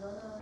너는